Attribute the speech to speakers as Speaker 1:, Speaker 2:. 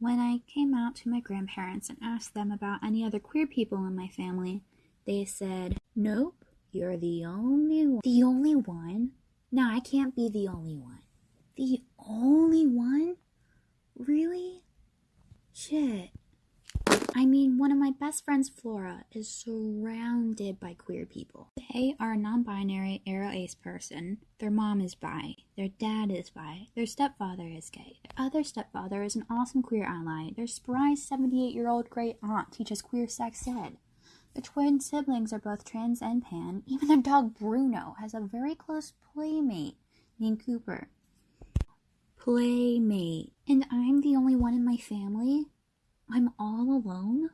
Speaker 1: When I came out to my grandparents and asked them about any other queer people in my family, they said, Nope, you're the only one. The only one? No, I can't be the only one. The only one? Really? Shit. I mean, one of my best friends, Flora, is surrounded by queer people. They are a non binary aro ace person. Their mom is bi. Their dad is bi. Their stepfather is gay. Their other stepfather is an awesome queer ally. Their spry 78 year old great aunt teaches queer sex ed. The twin siblings are both trans and pan. Even their dog Bruno has a very close playmate named Cooper. Playmate. And I'm the only one in my family? I'm all alone?